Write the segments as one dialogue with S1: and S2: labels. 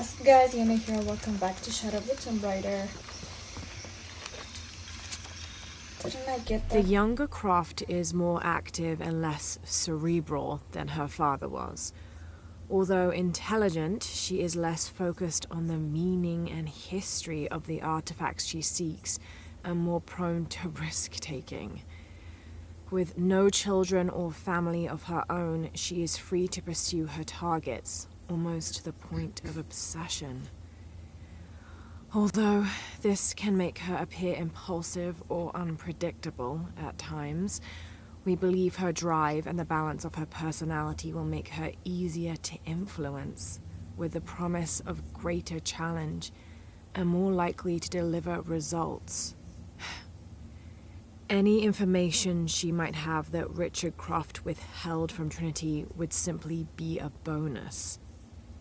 S1: What's up guys, Yana here, welcome back to Shadow of the Tomb Raider. Didn't I get
S2: that? The younger Croft is more active and less cerebral than her father was. Although intelligent, she is less focused on the meaning and history of the artifacts she seeks and more prone to risk-taking. With no children or family of her own, she is free to pursue her targets, almost to the point of obsession. Although this can make her appear impulsive or unpredictable at times, we believe her drive and the balance of her personality will make her easier to influence, with the promise of greater challenge and more likely to deliver results. Any information she might have that Richard Croft withheld from Trinity would simply be a bonus.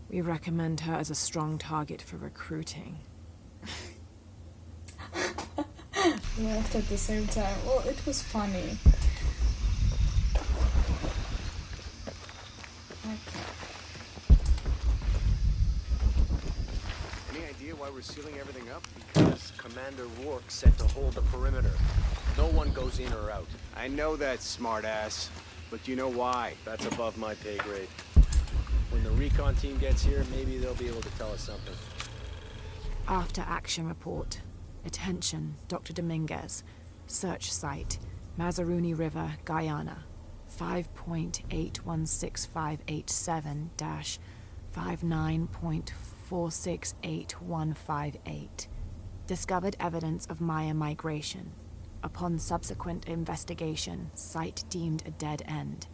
S2: We recommend her as a strong target for recruiting.
S1: we laughed at the same time. Well, it was funny. Okay.
S3: Any idea why we're sealing everything up? Because Commander Rourke said to hold the perimeter. No one goes in or out. I know that, smartass. But you know why? That's above my pay grade. Recon team gets here, maybe they'll be able to tell us something.
S2: After action report. Attention, Dr. Dominguez. Search site, Mazaruni River, Guyana. 5.8165887-59.468158. Discovered evidence of Maya migration. Upon subsequent investigation, site deemed a dead end.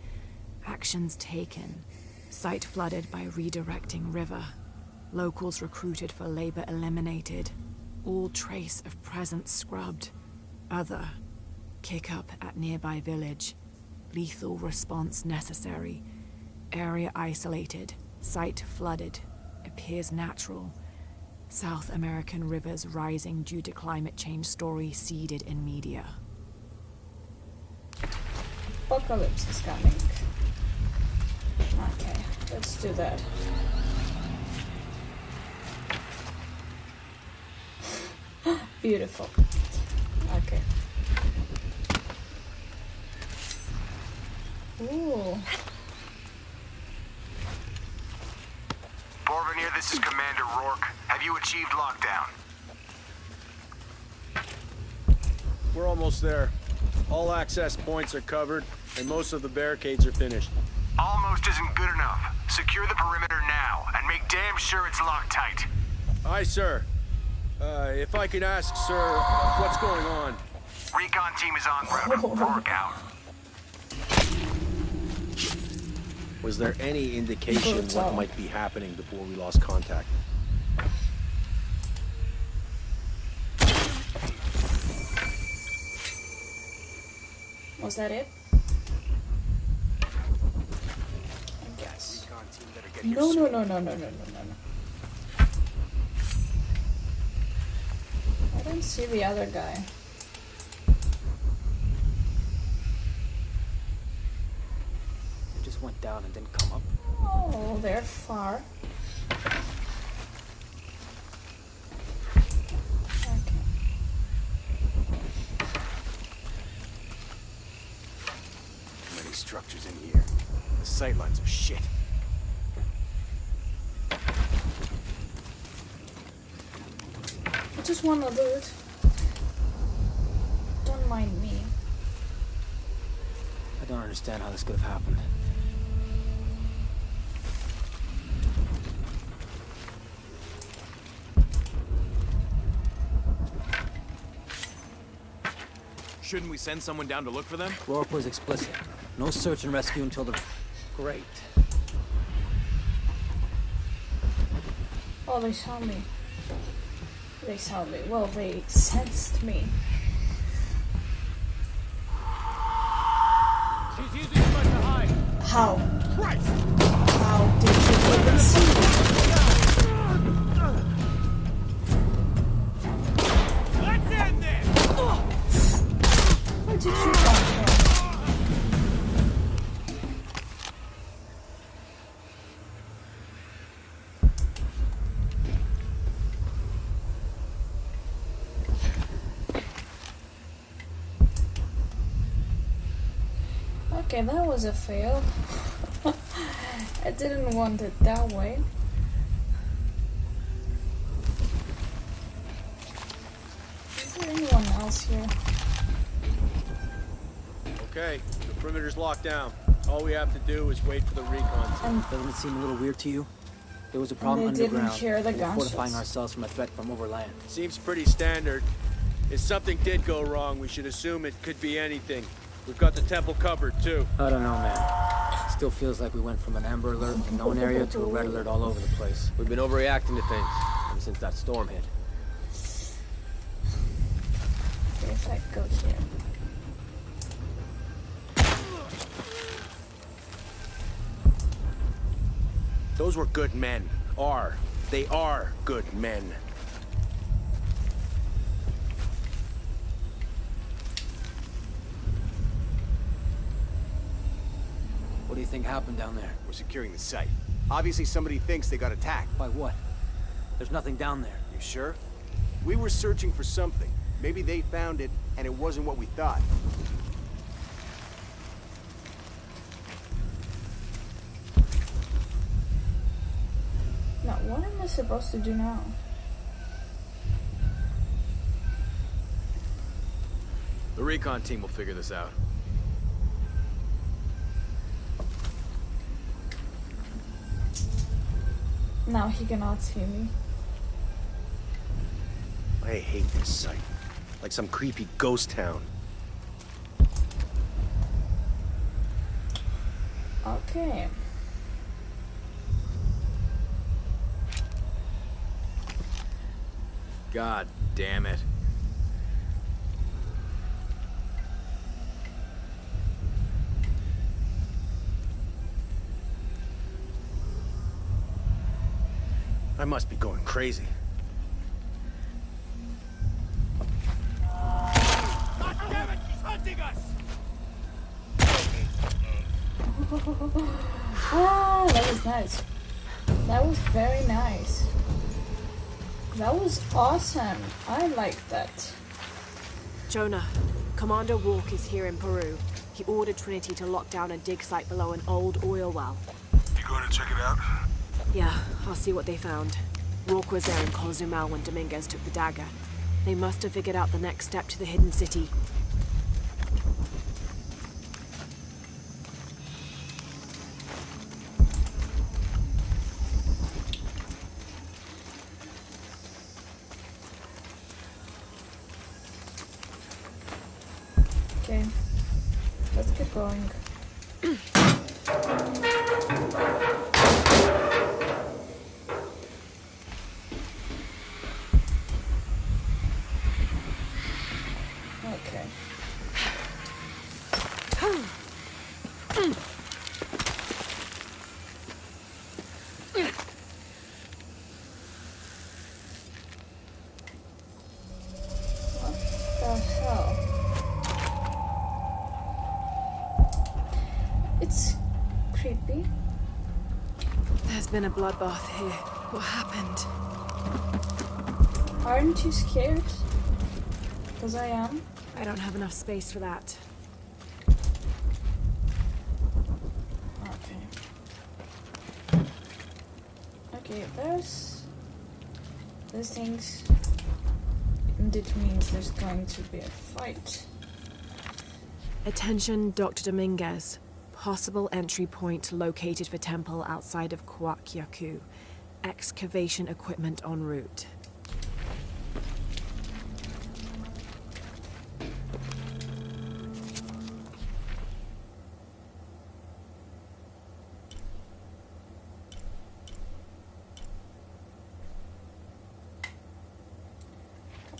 S2: Actions taken. Site flooded by redirecting river. Locals recruited for labor eliminated. All trace of presence scrubbed. Other. Kick up at nearby village. Lethal response necessary. Area isolated. Site flooded. Appears natural. South American rivers rising due to climate change story seeded in media.
S1: Apocalypse is coming. Okay, let's do that. Beautiful. Okay. Ooh.
S4: Porvenir, this is Commander Rourke. Have you achieved lockdown?
S3: We're almost there. All access points are covered, and most of the barricades are finished.
S4: Almost isn't good enough. Secure the perimeter now, and make damn sure it's locked tight.
S3: Aye, sir. Uh, if I could ask, sir, what's going on?
S4: Recon team is on route. Rourke out.
S3: Was there any indication what might be happening before we lost contact?
S1: Was that it? No, no, no, no, no, no, no, no. no. I don't see the other guy.
S5: They just went down and didn't come up.
S1: Oh, they're far.
S3: Too many structures in here. The sightlines are shit.
S1: Just wanna loot. Don't mind me.
S5: I don't understand how this could have happened.
S6: Shouldn't we send someone down to look for them?
S5: Rourke was explicit. No search and rescue until the...
S3: Great.
S1: Oh, they saw me. They saw me. Well, they sensed me.
S6: She's using to hide.
S1: How? Okay, that was a fail. I didn't want it that way. Is there anyone else here?
S3: Okay, the perimeter's locked down. All we have to do is wait for the recon team.
S1: And
S5: Doesn't it seem a little weird to you? There was a problem
S1: they didn't
S5: underground.
S1: hear the
S5: We're fortifying ourselves from a threat from overland.
S3: Seems pretty standard. If something did go wrong, we should assume it could be anything. We've got the temple covered, too.
S5: I don't know, man. Still feels like we went from an Amber Alert in known area to a Red Alert all over the place.
S3: We've been overreacting to things ever since that storm hit.
S1: Okay, if I go here.
S3: Those were good men. Are. They are good men.
S5: What do you think happened down there?
S3: We're securing the site. Obviously somebody thinks they got attacked.
S5: By what? There's nothing down there.
S3: You sure? We were searching for something. Maybe they found it, and it wasn't what we thought.
S1: Now, what am I supposed to do now?
S6: The recon team will figure this out.
S1: Now he cannot see me.
S3: I hate this site. Like some creepy ghost town.
S1: Okay.
S6: God damn it.
S3: I must be going crazy.
S6: God damn it, he's hunting us!
S1: Ah, that was nice. That was very nice. That was awesome. I like that.
S2: Jonah, Commander Rourke is here in Peru. He ordered Trinity to lock down a dig site below an old oil well.
S7: You going to check it out?
S2: Yeah, I'll see what they found. Rourke was there in Cozumel when Dominguez took the dagger. They must have figured out the next step to the hidden city.
S1: Okay. Let's get going. Okay. What the hell? It's creepy.
S2: There's been a bloodbath here. What happened?
S1: Aren't you scared? Because I am.
S2: I don't have enough space for that.
S1: Okay. Okay, there's these things. And it means there's going to be a fight.
S2: Attention, Dr. Dominguez. Possible entry point located for temple outside of Kuwaq Yaku. Excavation equipment en route.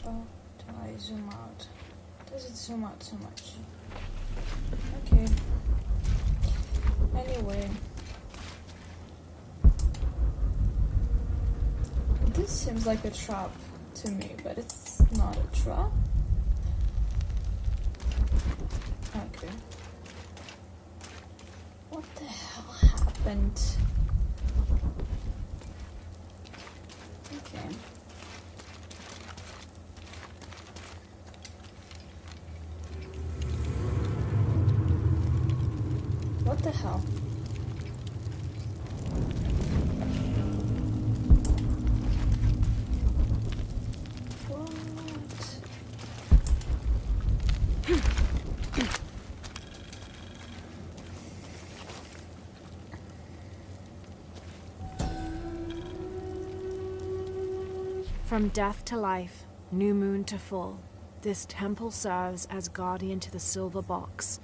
S1: Oh, do I zoom out? Does it zoom out so much? Okay. Anyway. This seems like a trap to me, but it's not a trap. Okay. What the hell happened? Okay. hell? What?
S2: From death to life, new moon to full, this temple serves as guardian to the silver box.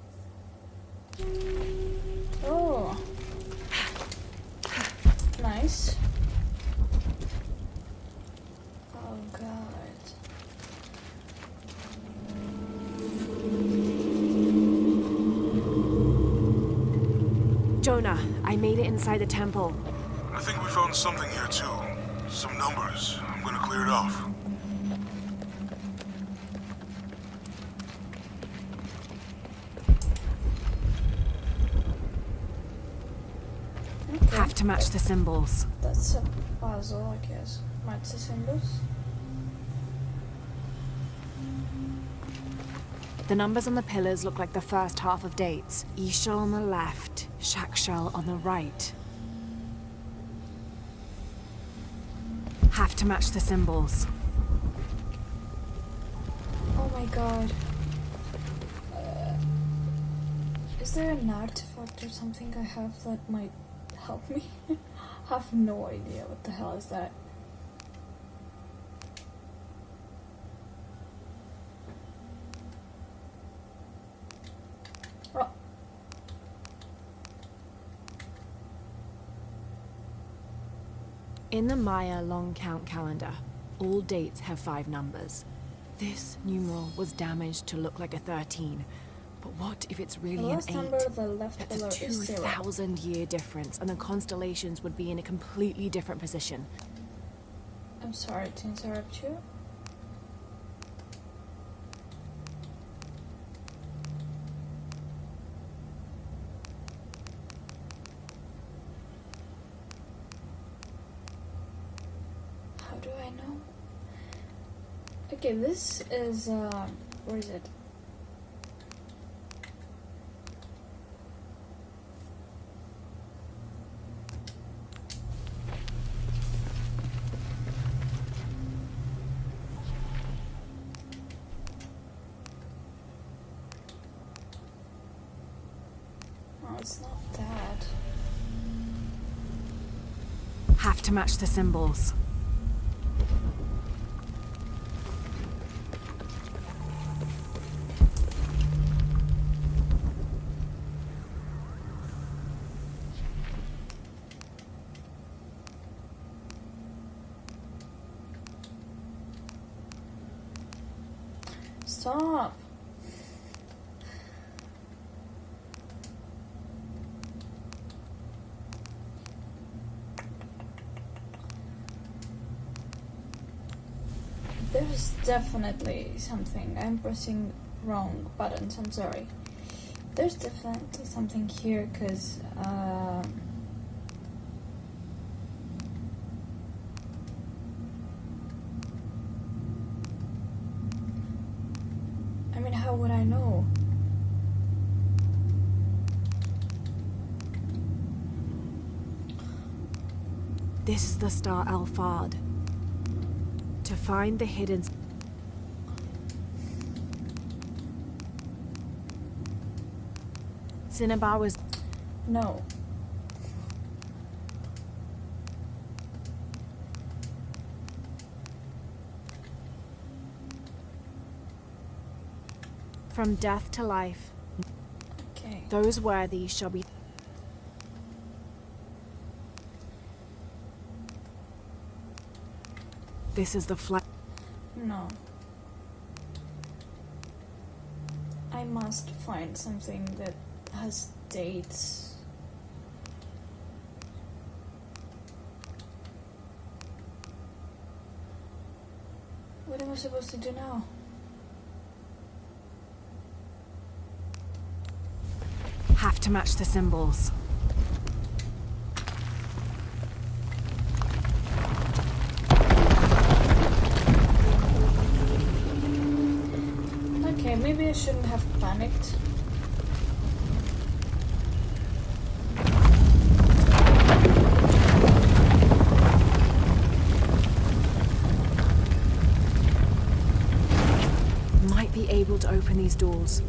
S1: Oh. Nice. Oh god.
S2: Jonah, I made it inside the temple.
S7: I think we found something here too. Some numbers. I'm gonna clear it off.
S1: Okay.
S2: Have to match the symbols.
S1: That's a puzzle, I guess. Match the symbols.
S2: The numbers on the pillars look like the first half of dates. Ix Chel on the left, Chak Chel on the right. Have to match the symbols.
S1: Oh my god. Uh, is there an artifact or something I have that might help me? I have no idea what the hell is that. Oh,
S2: In the Maya long count calendar, all dates have five numbers. This numeral was damaged to look like a 13. But what if it's really an
S1: last
S2: 8?
S1: number of the left
S2: That's a 2,000 year difference, and the constellations would be in a completely different position.
S1: I'm sorry to interrupt you. Do I know? Okay, this is uh, where is it? Oh, it's not that.
S2: Have to match the symbols.
S1: Stop. There's definitely something. I'm pressing wrong buttons. I'm sorry. There's definitely something here because. Um, I mean, how would I know?
S2: This is the star Alphard. To find the hidden. Cinnabar was
S1: No.
S2: from death to life.
S1: Okay.
S2: Those worthy shall be. This is the flight.
S1: No. I must find something that has dates. What am I supposed to do now?
S2: Have to match the symbols.
S1: probably shouldn't have panicked.
S2: Might be able to open these doors.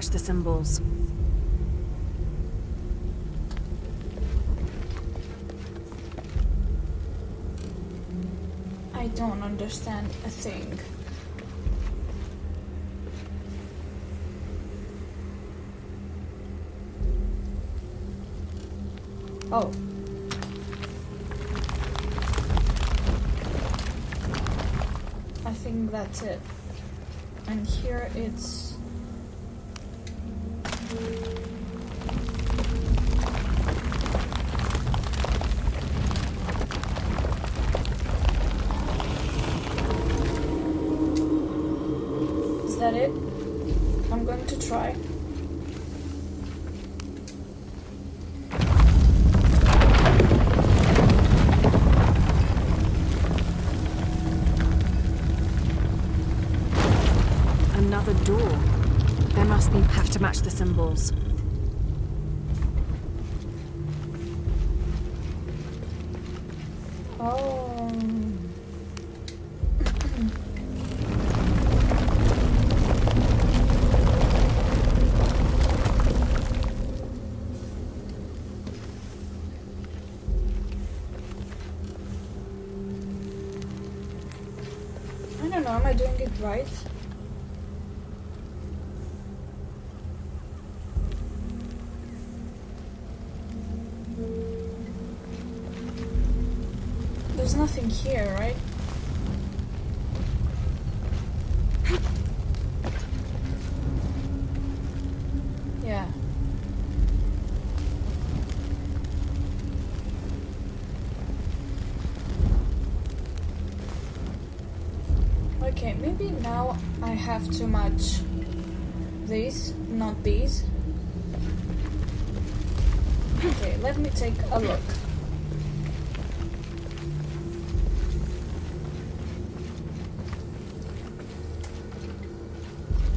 S2: Match the symbols.
S1: I don't understand a thing. Oh. I think that's it. And here it's.
S2: Have to match the symbols.
S1: Oh. I don't know, am I doing it right? I have to match these, not these. Okay, let me take a look.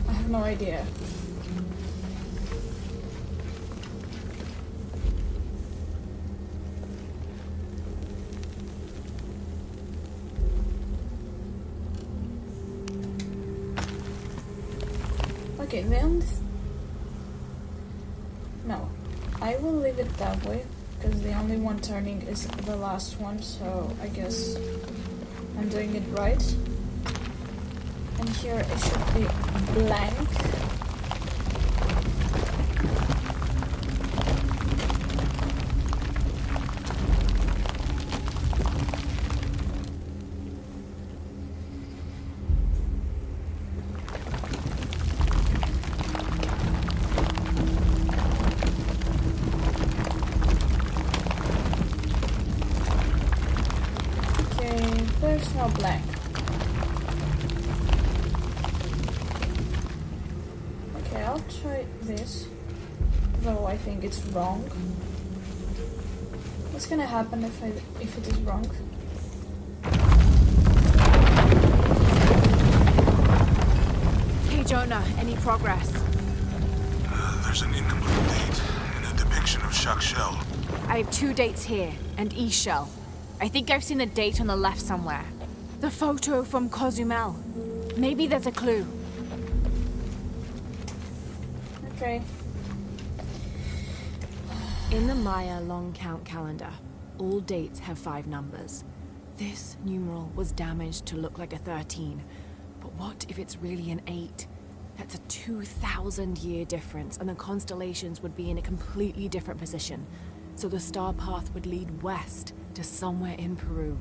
S1: I have no idea. That way because the only one turning is the last one, so I guess I'm doing it right. And here it should be blank. It's wrong. What's gonna happen if I if it is wrong?
S2: Hey Jonah, any progress?
S7: Uh, there's an incomplete date and a depiction of Chak Chel.
S2: I have two dates here, and Ix Chel. I think I've seen the date on the left somewhere. The photo from Cozumel. Maybe there's a clue.
S1: Okay.
S2: In the Maya long count calendar, all dates have five numbers. This numeral was damaged to look like a 13. But what if it's really an 8? That's a 2,000 year difference, and the constellations would be in a completely different position. So the star path would lead west to somewhere in Peru.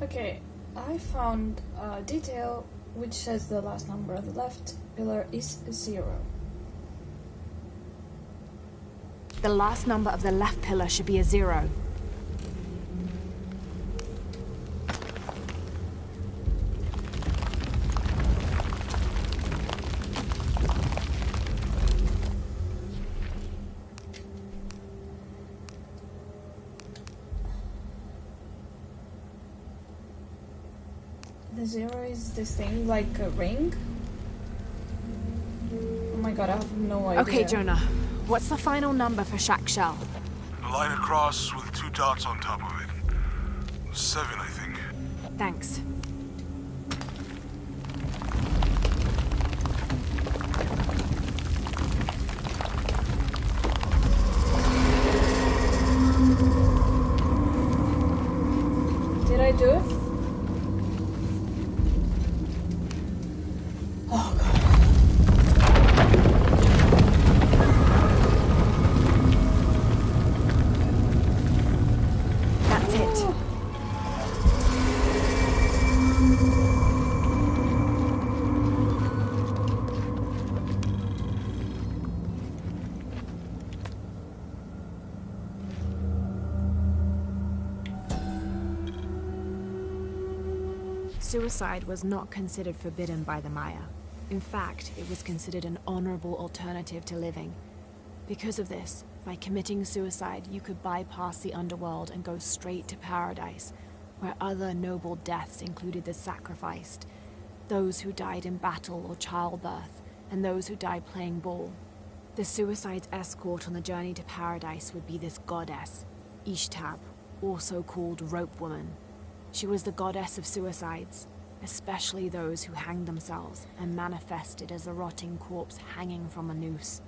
S1: Okay, I found a detail which says the last number on the left pillar is zero.
S2: The last number of the left pillar should be a zero.
S1: The zero is this thing like a ring? Oh my god, I have no idea.
S2: Okay, Jonah. What's the final number for Chak Chel?
S7: A line across with two dots on top of it. Seven, I think.
S2: Thanks. Suicide was not considered forbidden by the Maya. In fact, it was considered an honorable alternative to living. Because of this, by committing suicide, you could bypass the underworld and go straight to paradise, where other noble deaths included the sacrificed, those who died in battle or childbirth, and those who died playing ball. The suicide's escort on the journey to paradise would be this goddess, Ixtab, also called Rope Woman. She was the goddess of suicides, especially those who hanged themselves and manifested as a rotting corpse hanging from a noose.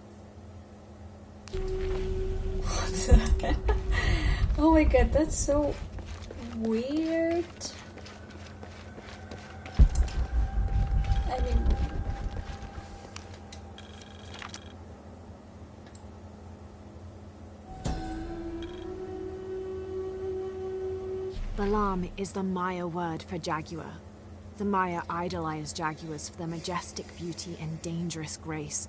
S1: oh my god, that's so weird. I mean,
S2: Balam is the Maya word for jaguar. The Maya idolized jaguars for their majestic beauty and dangerous grace.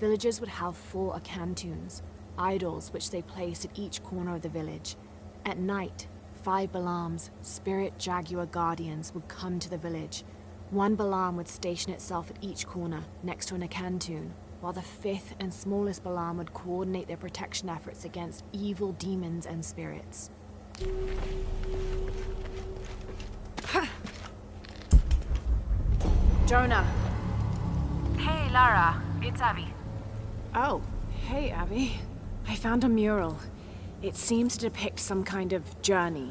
S2: Villagers would have four akantuns, idols which they placed at each corner of the village. At night, five Balams, spirit jaguar guardians, would come to the village. One Balam would station itself at each corner, next to an akantun, while the fifth and smallest Balam would coordinate their protection efforts against evil demons and spirits. Jonah.
S8: Hey, Lara. It's Abby.
S2: Oh, hey, Abby. I found a mural. It seems to depict some kind of journey.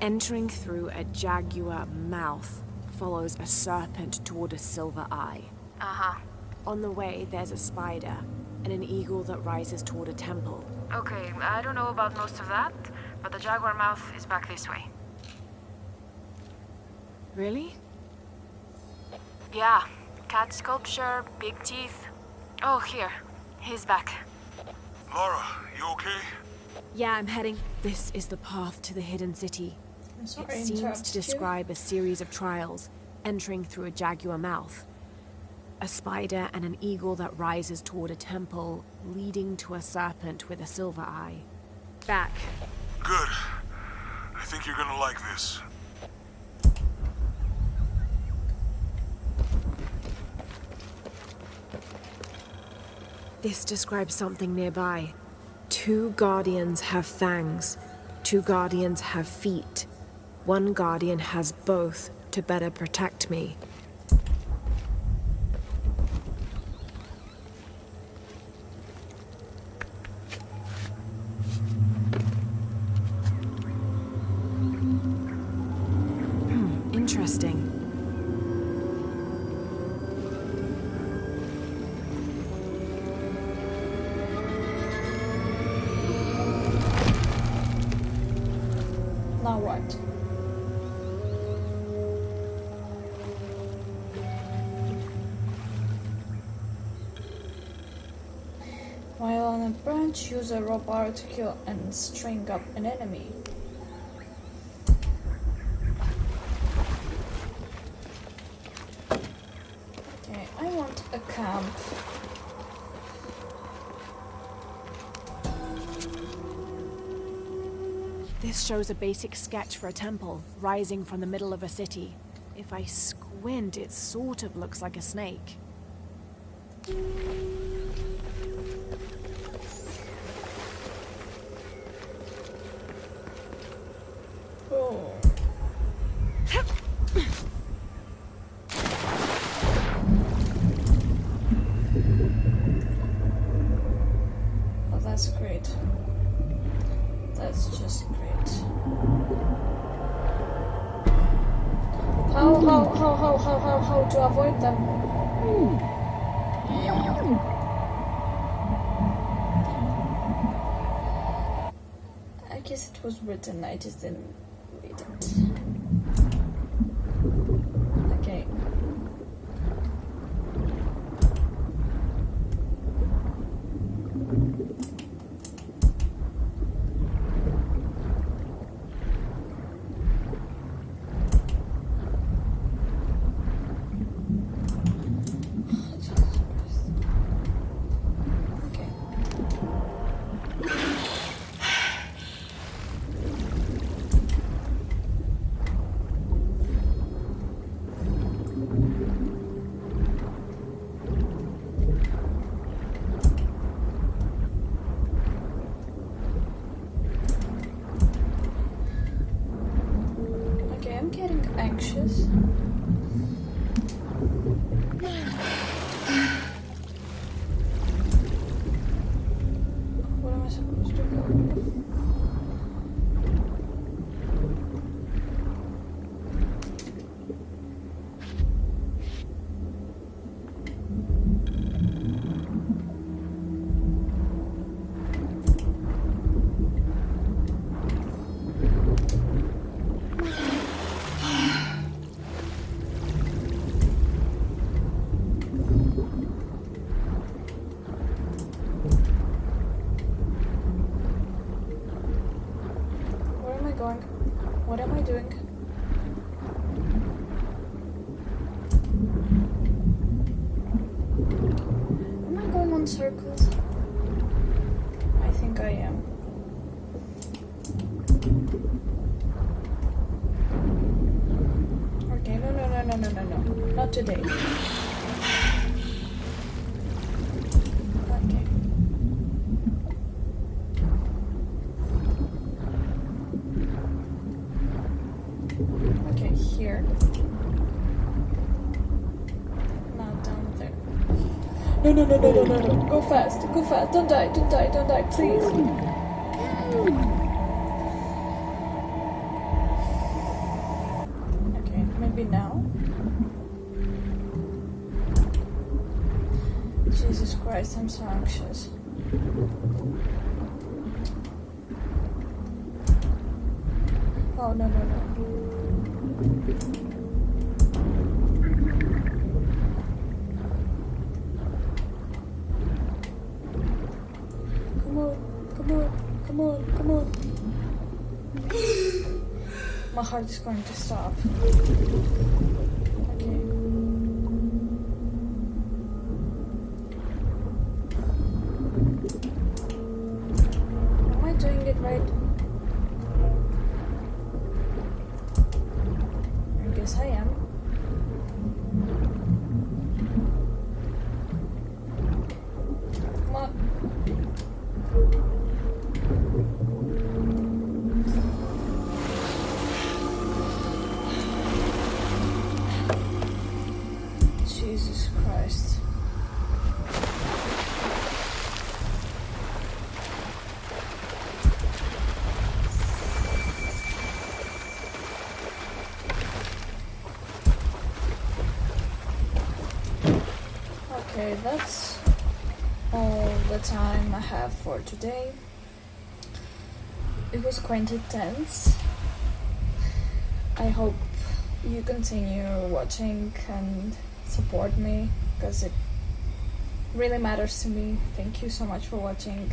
S2: Entering through a jaguar mouth follows a serpent toward a silver eye.
S8: Uh huh.
S2: On the way, there's a spider and an eagle that rises toward a temple.
S8: Okay, I don't know about most of that, but the jaguar mouth is back this way.
S2: Really?
S8: Yeah. Cat sculpture, big teeth. Oh, here. He's back.
S7: Lara, you okay?
S2: Yeah, I'm heading. This is the path to the hidden city.
S1: I'm sorry,
S2: It seems
S1: interrupted
S2: to
S1: you.
S2: describe a series of trials, entering through a jaguar mouth. A spider and an eagle that rises toward a temple, leading to a serpent with a silver eye. Back.
S7: Good. I think you're gonna like this.
S2: This describes something nearby. Two guardians have fangs. Two guardians have feet. One guardian has both to better protect me. Hmm, interesting.
S1: While on a branch, use a rope arrow to kill and string up an enemy. Okay, I want a camp.
S2: This shows a basic sketch for a temple, rising from the middle of a city. If I squint, it sort of looks like a snake.
S1: Oh. Oh, that's great. That's just great. How, how, how, how, how, how, how to avoid them? I guess it was written, I just didn't No, no, no, no, no, no. Go fast, go fast. Don't die, don't die, don't die, please. Okay, maybe now. Jesus Christ, I'm so anxious. Oh, no, no, no. Come on, come on, come on, come on. My heart is going to stop. That's all the time I have for today. It was quite intense. I hope you continue watching and support me because it really matters to me. Thank you so much for watching.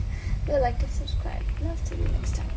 S1: Leave like and subscribe. Love to you next time.